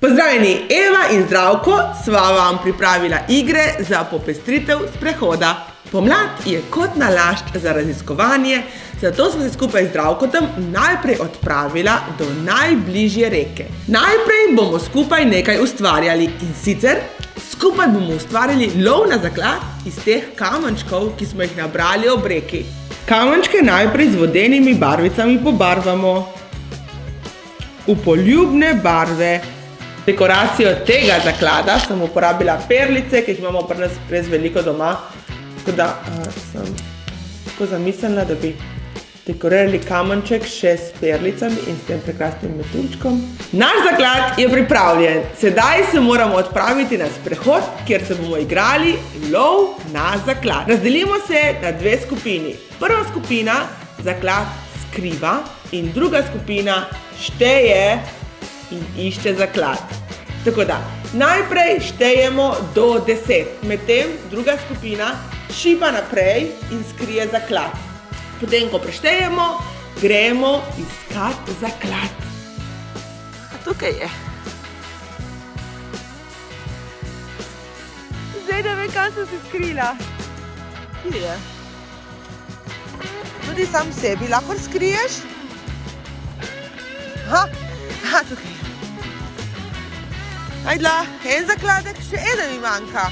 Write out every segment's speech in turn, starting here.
Pozdravljeni, Eva in Zdravko sva vam pripravila igre za popestritev sprehoda. Pomlad je kot nalašč za raziskovanje, zato smo se skupaj z Zdravkotom najprej odpravila do najbližje reke. Najprej bomo skupaj nekaj ustvarjali in sicer skupaj bomo ustvarili lov na zaklad iz teh kamenčkov, ki smo jih nabrali ob reki. Kamenčke najprej z vodenimi barvicami pobarvamo v poljubne barve. Dekoracijo tega zaklada sem uporabila perlice, ki jih imamo pri nas res veliko doma. Tako da sem tako zamislila, da bi dekorirali kamenček še s perlicami in s tem prekrasnim metuljčkom. Naš zaklad je pripravljen. Sedaj se moramo odpraviti na sprehod, kjer se bomo igrali lov na zaklad. Razdelimo se na dve skupini. Prva skupina zaklad skriva in druga skupina šteje in išče zaklad. Tako da, najprej štejemo do deset, medtem druga skupina šiba naprej in skrije zaklad. Potem, ko preštejemo, gremo iskat zaklad. A tukaj je. Zdaj ne vem, kam sem se skrila. Kje je? Tudi sam sebi lahko skriješ? Aha, tukaj je. Ajdla, en zakladek, še eden mi manjka.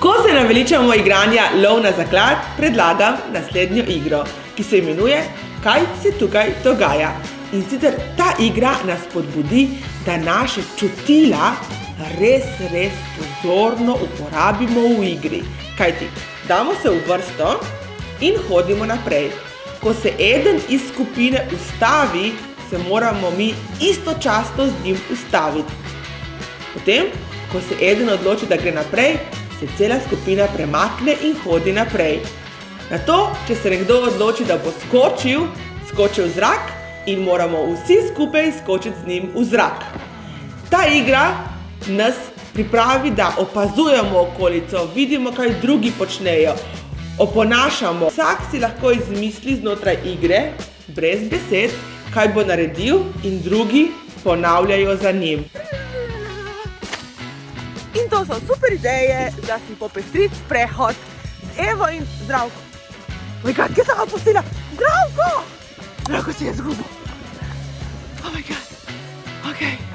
Ko se naveličamo igranja lov na zaklad, predlagam naslednjo igro, ki se imenuje Kaj se tukaj dogaja? In sicer ta igra nas spodbudi, da naše čutila res, res pozorno uporabimo v igri. Kajti, damo se v vrsto in hodimo naprej. Ko se eden iz skupine ustavi, se moramo mi istočasno z njim ustaviti. Potem, ko se eden odloči, da gre naprej, se cela skupina premakne in hodi naprej. Nato, če se nekdo odloči, da bo skočil, skoči v zrak in moramo vsi skupaj skočiti z njim v zrak. Ta igra nas pripravi, da opazujemo okolico, vidimo, kaj drugi počnejo, oponašamo. Vsak si lahko izmisli znotraj igre, brez besed, kaj bo naredil in drugi ponavljajo za njim. In to so super ideje, da si popestriti sprehod z Evo in Zdravko. Moj god, kje sem ga pustila? Zdravko! Zdravko si je zgubil. Oh my god. Ok.